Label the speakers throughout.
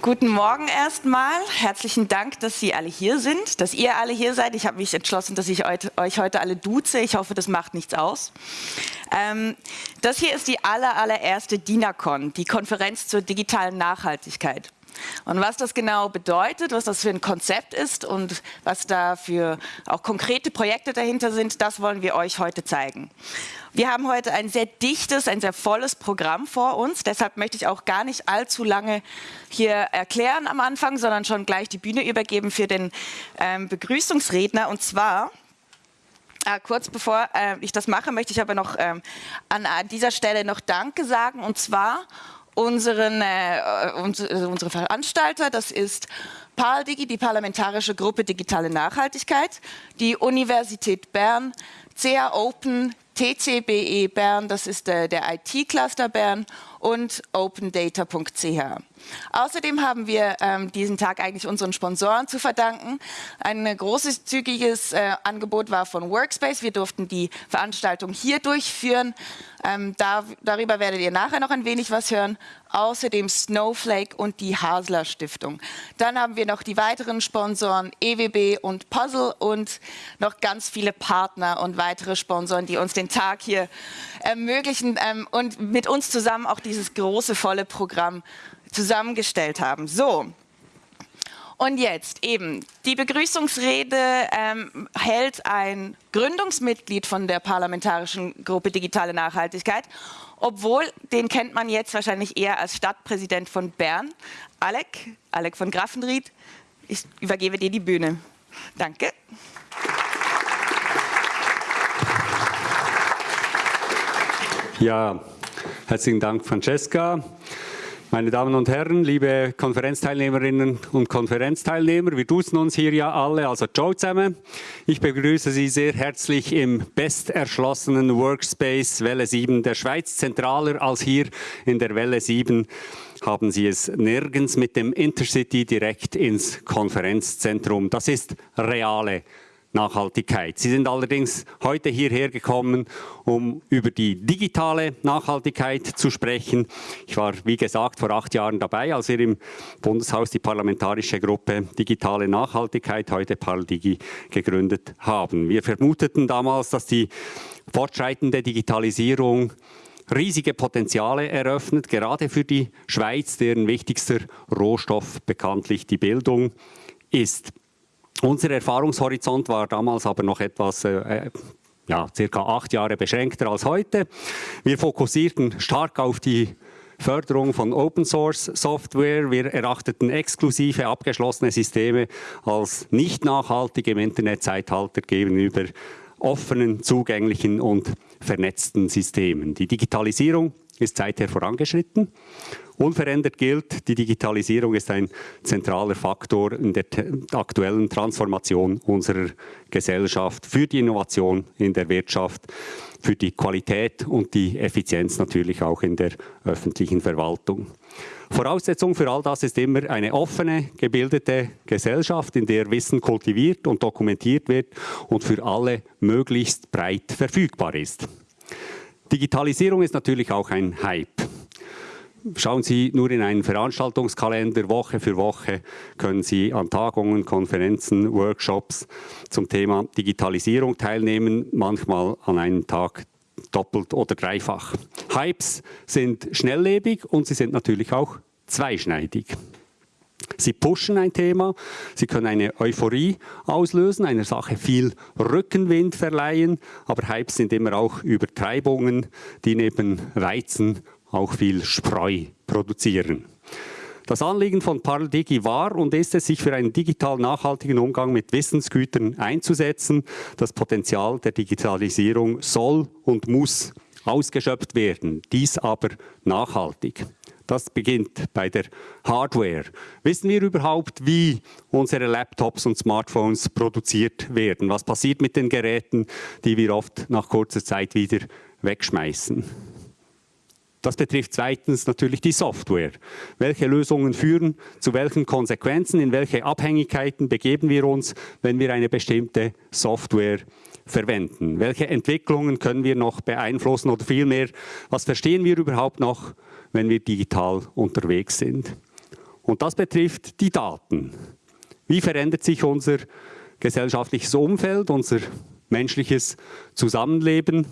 Speaker 1: Guten Morgen erstmal. Herzlichen Dank, dass Sie alle hier sind, dass ihr alle hier seid. Ich habe mich entschlossen, dass ich euch heute alle duze. Ich hoffe, das macht nichts aus. Ähm, das hier ist die aller, allererste DINACON, die Konferenz zur digitalen Nachhaltigkeit. Und was das genau bedeutet, was das für ein Konzept ist und was da für auch konkrete Projekte dahinter sind, das wollen wir euch heute zeigen. Wir haben heute ein sehr dichtes, ein sehr volles Programm vor uns. Deshalb möchte ich auch gar nicht allzu lange hier erklären am Anfang, sondern schon gleich die Bühne übergeben für den ähm, Begrüßungsredner. Und zwar äh, kurz bevor äh, ich das mache, möchte ich aber noch ähm, an, an, dieser Stelle noch Danke sagen. Und zwar unseren, äh, unsere, unsere Veranstalter, das ist PALDIGI, die Parlamentarische Gruppe Digitale Nachhaltigkeit, die Universität Bern, CA Open, TCBE Bern, das ist der, der IT-Cluster Bern und opendata.ch. Außerdem haben wir ähm, diesen Tag eigentlich unseren Sponsoren zu verdanken. Ein großes, zügiges äh, Angebot war von Workspace. Wir durften die Veranstaltung hier durchführen. Ähm, da, darüber werdet ihr nachher noch ein wenig was hören. Außerdem Snowflake und die Hasler Stiftung. Dann haben wir noch die weiteren Sponsoren EWB und Puzzle und noch ganz viele Partner und weitere Sponsoren, die uns den Tag hier ermöglichen ähm, und mit uns zusammen auch dieses große, volle Programm zusammengestellt haben. So, und jetzt eben, die Begrüßungsrede ähm, hält ein Gründungsmitglied von der Parlamentarischen Gruppe Digitale Nachhaltigkeit, obwohl den kennt man jetzt wahrscheinlich eher als Stadtpräsident von Bern, Alec, Alec von Graffenried. Ich übergebe dir die Bühne. Danke.
Speaker 2: Ja, herzlichen Dank, Francesca. Meine Damen und Herren, liebe Konferenzteilnehmerinnen und Konferenzteilnehmer, wir duzen uns hier ja alle, also Joe zusammen. Ich begrüße Sie sehr herzlich im besterschlossenen Workspace Welle 7 der Schweiz. Zentraler als hier in der Welle 7 haben Sie es nirgends mit dem Intercity direkt ins Konferenzzentrum. Das ist reale Nachhaltigkeit. Sie sind allerdings heute hierher gekommen, um über die digitale Nachhaltigkeit zu sprechen. Ich war, wie gesagt, vor acht Jahren dabei, als wir im Bundeshaus die parlamentarische Gruppe Digitale Nachhaltigkeit, heute ParlDigi, gegründet haben. Wir vermuteten damals, dass die fortschreitende Digitalisierung riesige Potenziale eröffnet, gerade für die Schweiz, deren wichtigster Rohstoff bekanntlich die Bildung ist. Unser Erfahrungshorizont war damals aber noch etwas äh, äh, ja, circa acht Jahre beschränkter als heute. Wir fokussierten stark auf die Förderung von Open Source Software. Wir erachteten exklusive abgeschlossene Systeme als nicht nachhaltig im Internetzeitalter gegenüber offenen, zugänglichen und vernetzten Systemen. Die Digitalisierung ist seither vorangeschritten Unverändert gilt, die Digitalisierung ist ein zentraler Faktor in der aktuellen Transformation unserer Gesellschaft für die Innovation in der Wirtschaft, für die Qualität und die Effizienz natürlich auch in der öffentlichen Verwaltung. Voraussetzung für all das ist immer eine offene, gebildete Gesellschaft, in der Wissen kultiviert und dokumentiert wird und für alle möglichst breit verfügbar ist. Digitalisierung ist natürlich auch ein Hype. Schauen Sie nur in einen Veranstaltungskalender, Woche für Woche können Sie an Tagungen, Konferenzen, Workshops zum Thema Digitalisierung teilnehmen, manchmal an einem Tag doppelt oder dreifach. Hypes sind schnelllebig und sie sind natürlich auch zweischneidig. Sie pushen ein Thema, sie können eine Euphorie auslösen, einer Sache viel Rückenwind verleihen, aber Hypes sind immer auch Übertreibungen, die neben Weizen auch viel Spreu produzieren. Das Anliegen von Parldigi war und ist es, sich für einen digital nachhaltigen Umgang mit Wissensgütern einzusetzen. Das Potenzial der Digitalisierung soll und muss ausgeschöpft werden, dies aber nachhaltig. Das beginnt bei der Hardware. Wissen wir überhaupt, wie unsere Laptops und Smartphones produziert werden? Was passiert mit den Geräten, die wir oft nach kurzer Zeit wieder wegschmeißen? Das betrifft zweitens natürlich die Software. Welche Lösungen führen zu welchen Konsequenzen, in welche Abhängigkeiten begeben wir uns, wenn wir eine bestimmte Software verwenden? Welche Entwicklungen können wir noch beeinflussen oder vielmehr, was verstehen wir überhaupt noch, wenn wir digital unterwegs sind? Und das betrifft die Daten. Wie verändert sich unser gesellschaftliches Umfeld, unser menschliches Zusammenleben,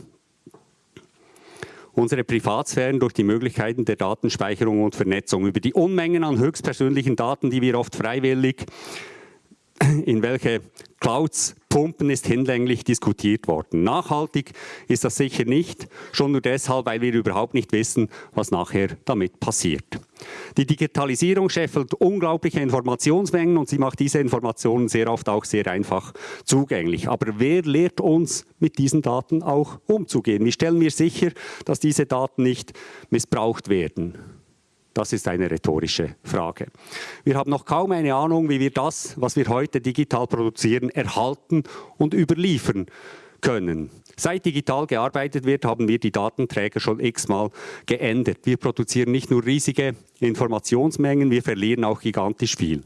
Speaker 2: unsere Privatsphären durch die Möglichkeiten der Datenspeicherung und Vernetzung, über die Unmengen an höchstpersönlichen Daten, die wir oft freiwillig in welche Clouds pumpen, ist hinlänglich diskutiert worden. Nachhaltig ist das sicher nicht, schon nur deshalb, weil wir überhaupt nicht wissen, was nachher damit passiert. Die Digitalisierung scheffelt unglaubliche Informationsmengen und sie macht diese Informationen sehr oft auch sehr einfach zugänglich. Aber wer lehrt uns, mit diesen Daten auch umzugehen? Wie stellen wir sicher, dass diese Daten nicht missbraucht werden? Das ist eine rhetorische Frage. Wir haben noch kaum eine Ahnung, wie wir das, was wir heute digital produzieren, erhalten und überliefern können. Seit digital gearbeitet wird, haben wir die Datenträger schon x-mal geändert. Wir produzieren nicht nur riesige Informationsmengen, wir verlieren auch gigantisch viel.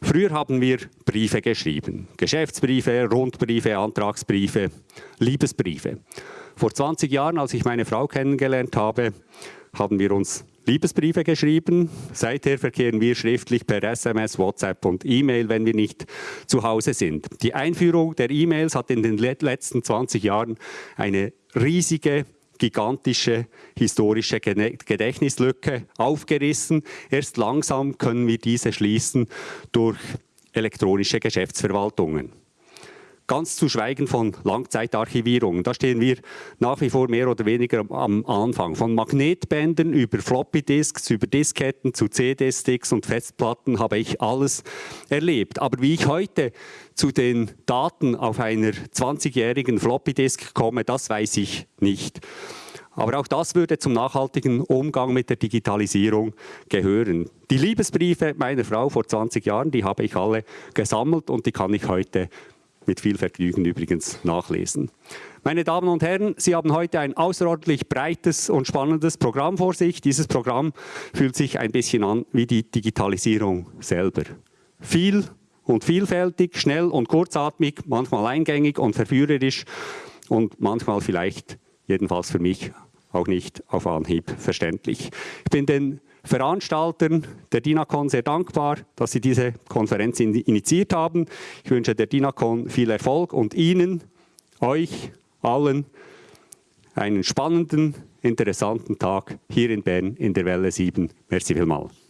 Speaker 2: Früher haben wir Briefe geschrieben. Geschäftsbriefe, Rundbriefe, Antragsbriefe, Liebesbriefe. Vor 20 Jahren, als ich meine Frau kennengelernt habe, haben wir uns Liebesbriefe geschrieben. Seither verkehren wir schriftlich per SMS, WhatsApp und E-Mail, wenn wir nicht zu Hause sind. Die Einführung der E-Mails hat in den letzten 20 Jahren eine riesige gigantische historische Gedächtnislücke aufgerissen. Erst langsam können wir diese schließen durch elektronische Geschäftsverwaltungen. Ganz zu schweigen von Langzeitarchivierungen. Da stehen wir nach wie vor mehr oder weniger am Anfang. Von Magnetbändern über Floppy-Disks, über Disketten zu CD-Sticks und Festplatten habe ich alles erlebt. Aber wie ich heute zu den Daten auf einer 20-jährigen Floppy-Disk komme, das weiß ich nicht. Aber auch das würde zum nachhaltigen Umgang mit der Digitalisierung gehören. Die Liebesbriefe meiner Frau vor 20 Jahren, die habe ich alle gesammelt und die kann ich heute mit viel Vergnügen übrigens nachlesen. Meine Damen und Herren, Sie haben heute ein außerordentlich breites und spannendes Programm vor sich. Dieses Programm fühlt sich ein bisschen an wie die Digitalisierung selber. Viel und vielfältig, schnell und kurzatmig, manchmal eingängig und verführerisch und manchmal vielleicht, jedenfalls für mich, auch nicht auf Anhieb verständlich. Ich bin den Veranstaltern der DINACON sehr dankbar, dass sie diese Konferenz initiiert haben. Ich wünsche der DINACON viel Erfolg und Ihnen, euch allen, einen spannenden, interessanten Tag hier in Bern in der Welle 7. Merci vielmals.